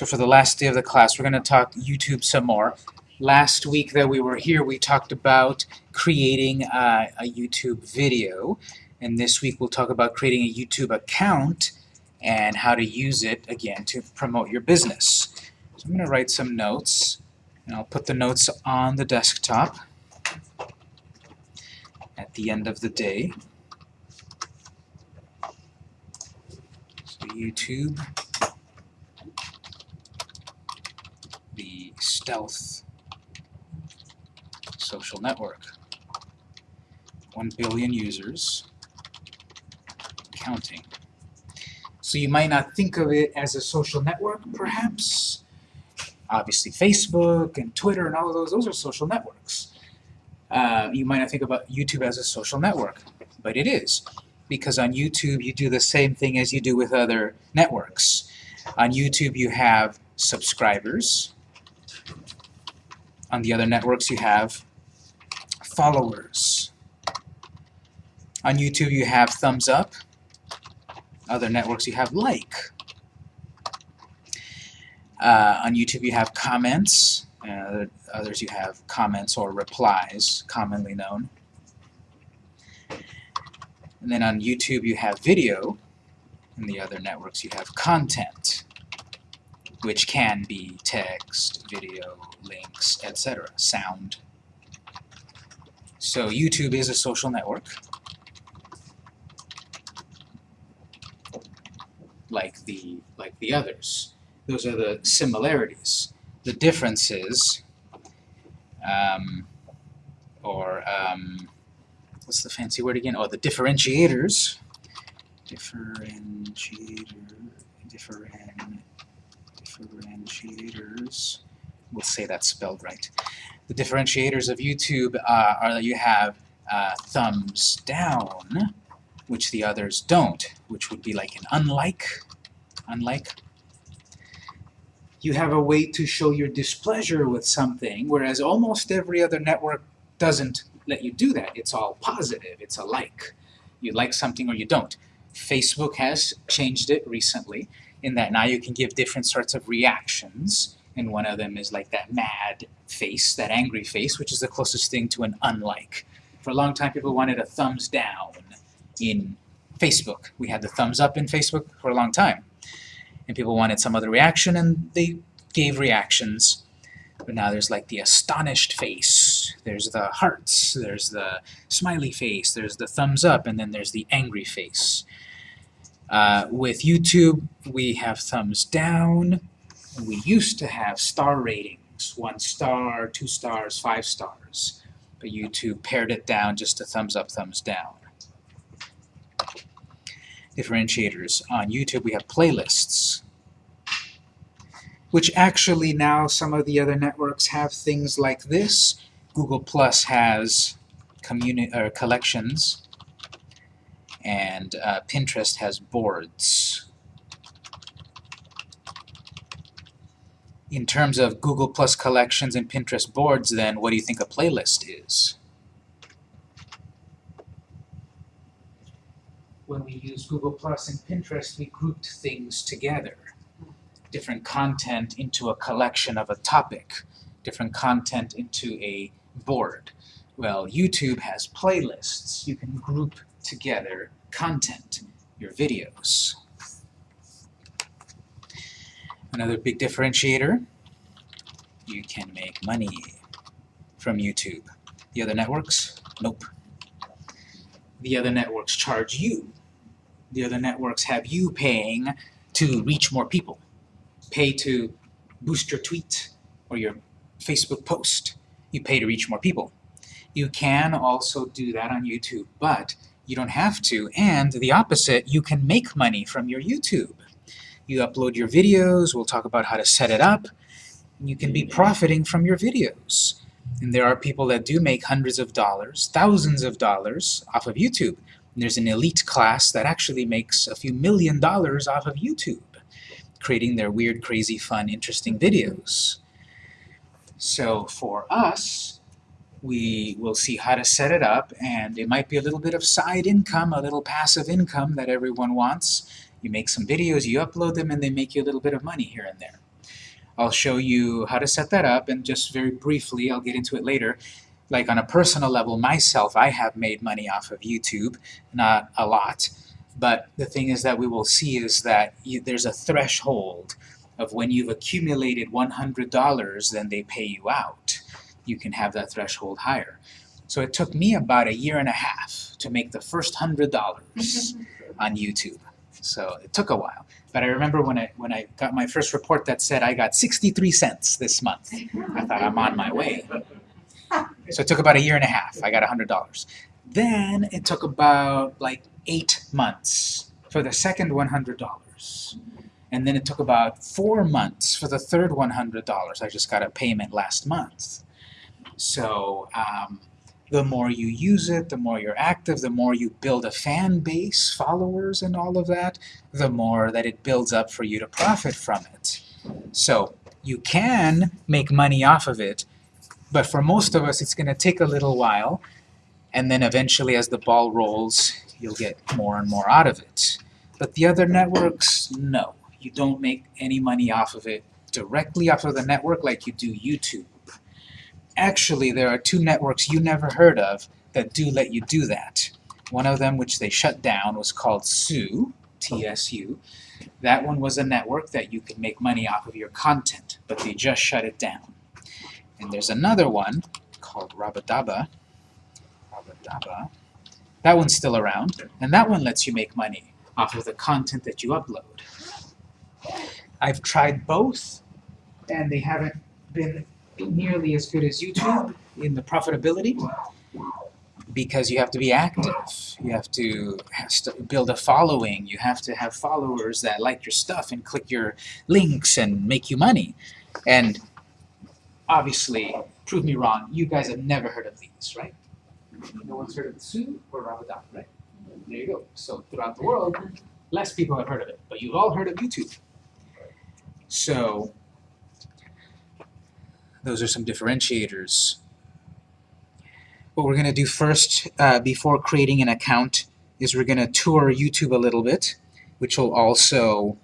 So for the last day of the class, we're going to talk YouTube some more. Last week that we were here, we talked about creating a, YouTube video. And this week we'll talk about creating a YouTube account and how to use it, again, to promote your business. So I'm going to write some notes, and I'll put the notes on the desktop at the end of the day. So YouTube, the stealth social network. 1 billion users, counting. So you might not think of it as a social network, perhaps. Obviously Facebook and Twitter and all of those, those are social networks. Uh, you might not think about YouTube as a social network, but it is. Because on YouTube you do the same thing as you do with other networks. On YouTube you have subscribers. On the other networks you have followers. On YouTube you have thumbs up. Other networks you have like. Uh, on YouTube you have comments. Uh, others you have comments or replies, commonly known. And then on YouTube you have video. In the other networks you have content, which can be text, video, links, etc., sound. So YouTube is a social network. like the like the others. Those are the similarities. The differences, um, or um, what's the fancy word again? Oh, the differentiators. Differentiator, differen, differentiators. We'll say that spelled right. The differentiators of YouTube uh, are that you have uh, thumbs down, which the others don't, which would be like an unlike, unlike. You have a way to show your displeasure with something, whereas almost every other network doesn't let you do that. It's all positive, it's a like. You like something or you don't. Facebook has changed it recently in that now you can give different sorts of reactions, and one of them is like that mad face, that angry face, which is the closest thing to an unlike. For a long time people wanted a thumbs down in Facebook. We had the thumbs up in Facebook for a long time. And people wanted some other reaction, and they gave reactions. But now there's like the astonished face, there's the hearts, there's the smiley face, there's the thumbs up, and then there's the angry face. Uh, with YouTube, we have thumbs down. We used to have star ratings, one star, two stars, five stars. But YouTube pared it down just to thumbs up, thumbs down differentiators. On YouTube we have playlists, which actually now some of the other networks have things like this. Google Plus has communi or collections, and uh, Pinterest has boards. In terms of Google Plus collections and Pinterest boards, then what do you think a playlist is? when we use Google Plus and Pinterest, we grouped things together. Different content into a collection of a topic, different content into a board. Well, YouTube has playlists. You can group together content, your videos. Another big differentiator, you can make money from YouTube. The other networks? Nope. The other networks charge you the other networks have you paying to reach more people. Pay to boost your tweet or your Facebook post. You pay to reach more people. You can also do that on YouTube, but you don't have to. And the opposite, you can make money from your YouTube. You upload your videos, we'll talk about how to set it up, you can be profiting from your videos. And there are people that do make hundreds of dollars, thousands of dollars off of YouTube. There's an elite class that actually makes a few million dollars off of YouTube, creating their weird, crazy, fun, interesting videos. So for us, we will see how to set it up, and it might be a little bit of side income, a little passive income that everyone wants. You make some videos, you upload them, and they make you a little bit of money here and there. I'll show you how to set that up, and just very briefly, I'll get into it later. Like on a personal level, myself, I have made money off of YouTube, not a lot. But the thing is that we will see is that you, there's a threshold of when you've accumulated $100, then they pay you out. You can have that threshold higher. So it took me about a year and a half to make the first $100 on YouTube. So it took a while. But I remember when I when I got my first report that said I got 63 cents this month. I thought I'm on my way. So it took about a year and a half. I got $100. Then it took about like eight months for the second $100. And then it took about four months for the third $100. I just got a payment last month. So um, the more you use it, the more you're active, the more you build a fan base, followers and all of that, the more that it builds up for you to profit from it. So you can make money off of it, but for most of us it's going to take a little while, and then eventually as the ball rolls, you'll get more and more out of it. But the other networks, no. You don't make any money off of it directly off of the network like you do YouTube. Actually, there are two networks you never heard of that do let you do that. One of them, which they shut down, was called TSU, T-S-U. That one was a network that you could make money off of your content, but they just shut it down. And there's another one called Rabadaba. Rabadaba. That one's still around, and that one lets you make money off of the content that you upload. I've tried both, and they haven't been nearly as good as YouTube in the profitability because you have to be active. You have to build a following. You have to have followers that like your stuff and click your links and make you money. And obviously, prove me wrong, you guys have never heard of these, right? No one's heard of Tsu or Rabadaba, right? There you go. So throughout the world, less people have heard of it, but you've all heard of YouTube. So those are some differentiators. What we're going to do first, uh, before creating an account, is we're going to tour YouTube a little bit, which will also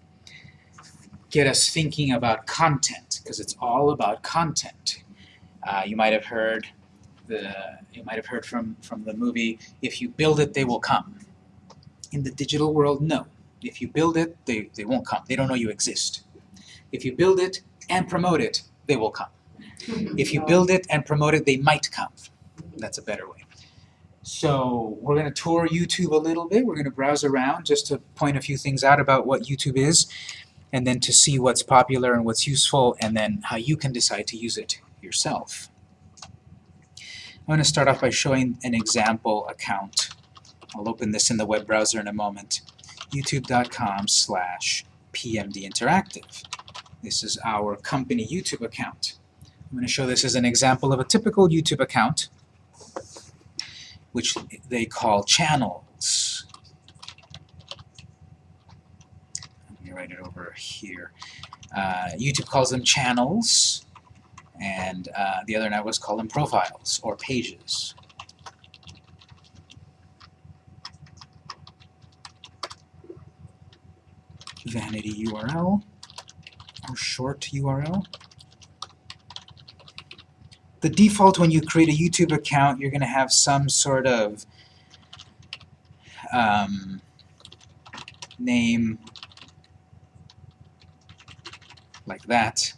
get us thinking about content, because it's all about content. Uh, you might have heard the you might have heard from from the movie if you build it they will come. In the digital world no. If you build it they, they won't come. They don't know you exist. If you build it and promote it they will come if you build it and promote it, they might come. That's a better way. So we're going to tour YouTube a little bit. We're going to browse around just to point a few things out about what YouTube is, and then to see what's popular and what's useful, and then how you can decide to use it yourself. I'm going to start off by showing an example account. I'll open this in the web browser in a moment. youtube.com slash pmdinteractive. This is our company YouTube account. I'm going to show this as an example of a typical YouTube account, which they call channels. Let me write it over here. Uh, YouTube calls them channels, and uh, the other networks call them profiles or pages. Vanity URL or short URL the default when you create a YouTube account, you're going to have some sort of um, name like that.